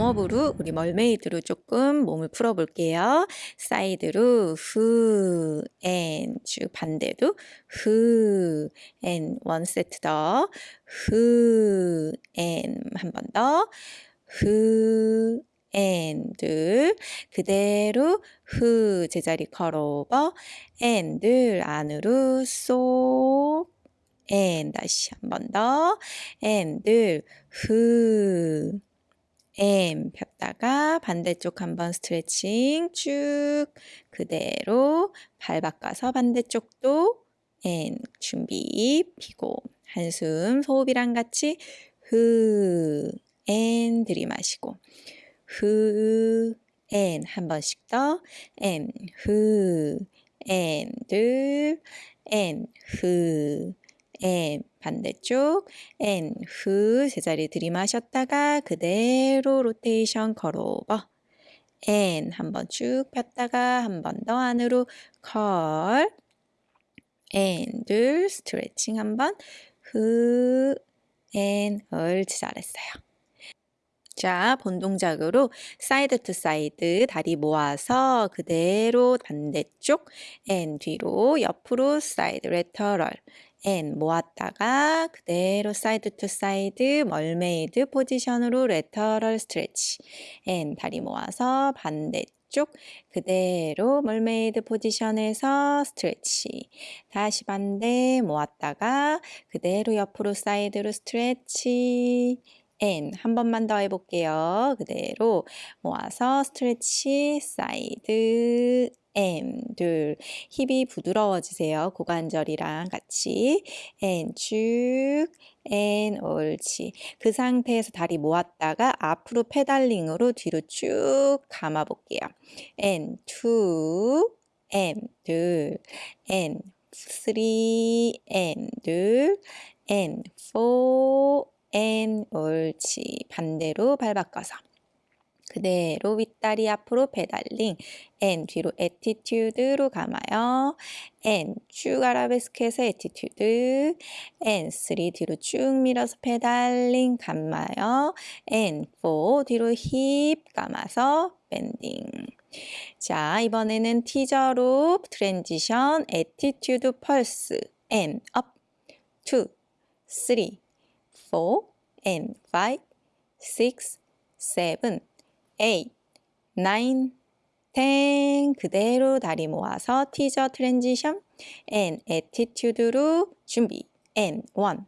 warm-up으로 우리 mermaid로 조금 몸을 풀어볼게요. side로 후, and, 쭉 반대도 후, 앤, 원 세트 더, 후, and, 한 번 더, 후, and, 둘, 그대로 후, 제자리 curl over, and, 둘, 안으로 쏙, and, 다시 한 번 더, 앤, 둘, 후, 엠 폈다가 반대쪽 한번 스트레칭 쭉 그대로 발 바꿔서 반대쪽도 and 준비 피고 한숨 호흡이랑 같이 흐 and 들이마시고 흐 and 한 번씩 더엔흐엔둘엔흐 엔 반대쪽 엔후 제자리 들이마셨다가 그대로 로테이션 curl over and 한번 쭉 폈다가 한 번 더 안으로 curl and, 둘, 스트레칭 한 번, 후, and, 옳지, 잘했어요. 자, 본 동작으로 side to side 다리 모아서 그대로 반대쪽 and 뒤로 옆으로 side lateral and 모았다가 그대로 side to side mermaid 포지션으로 lateral 스트레치 and 다리 모아서 반대쪽 그대로 mermaid 포지션에서 스트레치 다시 반대 모았다가 그대로 옆으로 side로 스트레치 and 한 번만 더 해볼게요. 그대로 모아서 스트레치 side and 둘 힙이 부드러워지세요. 고관절이랑 같이 and 쭉 and 옳지. 그 상태에서 다리 모았다가 앞으로 pedaling으로 뒤로 쭉 감아 볼게요. and 2 and 둘 and 3 and 둘 and 4 and 옳지. 반대로 발 바꿔서. 그대로 윗다리 앞으로 페달링. N 뒤로 에티튜드로 감아요. And 쭉 아라베스크에서 attitude. And 3 뒤로 쭉 밀어서 pedaling 감아요. And 4 뒤로 힙 감아서 bending. 자 이번에는 티저로 트랜지션 에티튜드 펄스. N 업2 3 4 N 5 6 7 8, 9, 10 그대로 다리 모아서 티저 트랜지션 and attitude로 준비. And 1,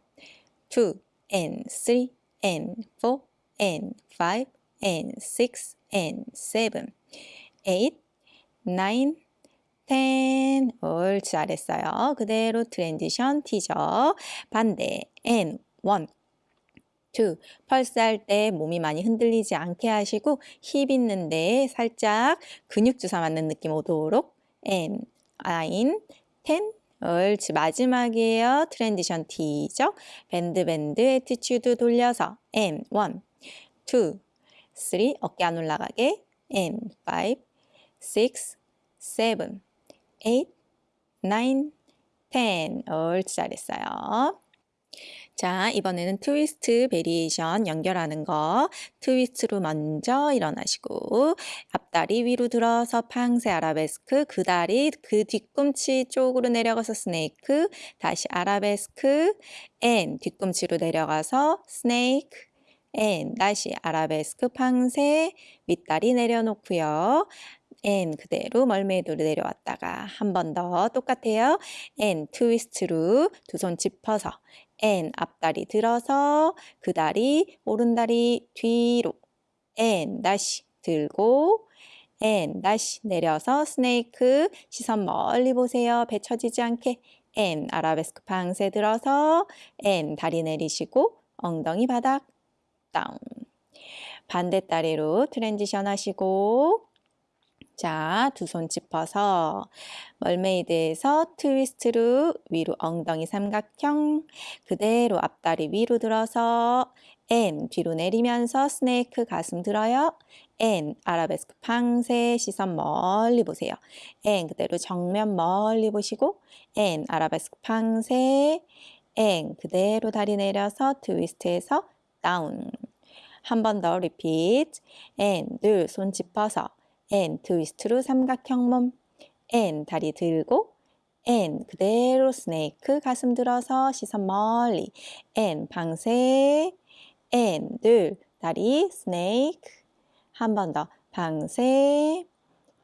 2, and 3, and 4, and 5, and 6, and 7, 8, 9, 10 옳지 잘했어요. 그대로 트랜지션 티저 반대. And 1, 2. 펄스 할 때 몸이 많이 흔들리지 않게 하시고 힙 있는데 살짝 근육 주사 맞는 느낌 오도록 and 9, 10 옳지 마지막이에요. transition teaser. Bend bend attitude 돌려서 and 1, 2, 3 어깨 안 올라가게 and 5, 6, 7, 8, 9, 10 옳지 잘했어요. 자, 이번에는 트위스트 variation 연결하는 거. 트위스트로 먼저 일어나시고 앞다리 위로 들어서 penché 아라베스크 그 다리 그 뒤꿈치 쪽으로 내려가서 snake 다시 아라베스크 and 뒤꿈치로 내려가서 snake and 다시 아라베스크 penché 윗다리 내려놓고요. and 그대로 mermaid로 내려왔다가 한 번 더 똑같아요. and 트위스트로 두 손 짚어서 and 앞다리 들어서 그 다리 오른다리 뒤로 and 다시 들고 and 다시 내려서 snake 시선 멀리 보세요. 배 처지지 않게 and 아라베스크 penché 들어서 and 다리 내리시고 엉덩이 바닥 down 반대 다리로 transition 하시고 자, 두 손 짚어서 mermaid에서 트위스트로 위로 엉덩이 삼각형 그대로 앞다리 위로 들어서 and 뒤로 내리면서 snake 가슴 들어요. and 아라베스크 penché 시선 멀리 보세요. and 그대로 정면 멀리 보시고 and 아라베스크 penché N 그대로 다리 내려서 트위스트에서 다운 한 번더 repeat. and 둘, 손 짚어서 and 트위스트로 삼각형 몸 and 다리 들고 and 그대로 스네이크 가슴 들어서 시선 멀리 and 방세 and 둘 다리 스네이크. 한 번 더. 방세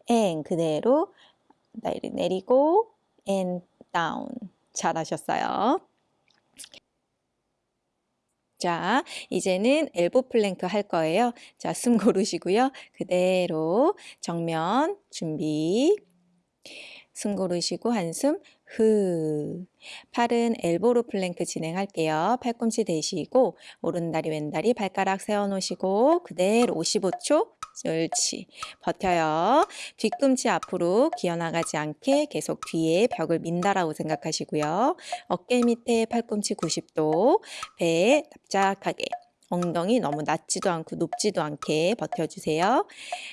and 그대로 다리 내리고 and down 잘하셨어요. 자, 이제는 elbow plank 할 거예요. 자, 숨 고르시고요. 그대로 정면 준비. 숨 고르시고 한숨 후. 팔은 elbow로 plank 진행할게요. 팔꿈치 대시고 오른 다리 왼 다리 발가락 세워 놓으시고 그대로 55초 옳지. 버텨요. 뒤꿈치 앞으로 기어나가지 않게 계속 뒤에 벽을 민다라고 생각하시고요. 어깨 밑에 팔꿈치 90도, 배 납작하게. 엉덩이 너무 낮지도 않고 높지도 않게 버텨주세요.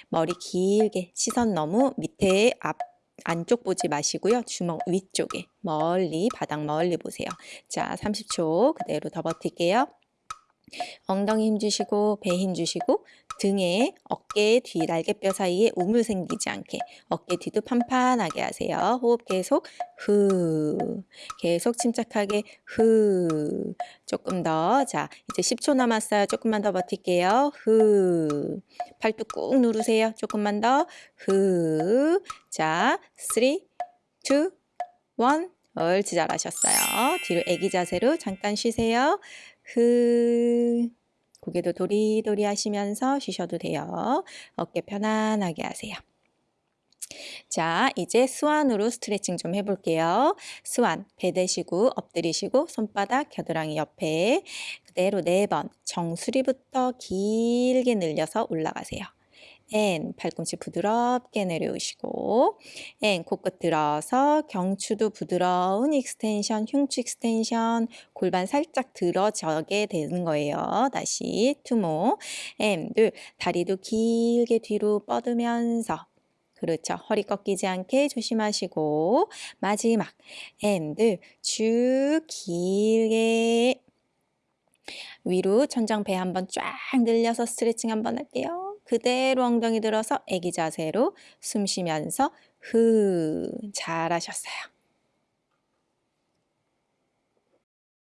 머리 길게 시선 너무 밑에 앞 안쪽 보지 마시고요. 주먹 위쪽에 멀리 바닥 멀리 보세요. 자 30초 그대로 더 버틸게요. 엉덩이 힘 주시고 배 힘 주시고 등에 어깨 뒤 날개뼈 사이에 우물 생기지 않게 어깨 뒤도 판판하게 하세요. 호흡 계속 후 계속 침착하게 후 조금 더 자 이제 10초 남았어요. 조금만 더 버틸게요. 후 팔뚝 꾹 누르세요. 조금만 더후자 3, 2, 1 옳지 잘하셨어요. 뒤로 애기 자세로 잠깐 쉬세요. 후 고개도 도리도리 하시면서 쉬셔도 돼요. 어깨 편안하게 하세요. 자, 이제 swan으로 스트레칭 좀 해볼게요. swan, 배 대시고 엎드리시고 손바닥 겨드랑이 옆에 그대로 네 번 정수리부터 길게 늘려서 올라가세요. and 팔꿈치 부드럽게 내려오시고 and 코끝 들어서 경추도 부드러운 extension, 흉추 extension 골반 살짝 들어져게 되는 거예요. 다시 two more M 둘 다리도 길게 뒤로 뻗으면서 그렇죠. 허리 꺾이지 않게 조심하시고 마지막 N들 쭉 길게 위로 천장 배 한번 쫙 늘려서 스트레칭 한번 할게요. 그대로 엉덩이 들어서 애기 자세로 숨 쉬면서 후 잘하셨어요.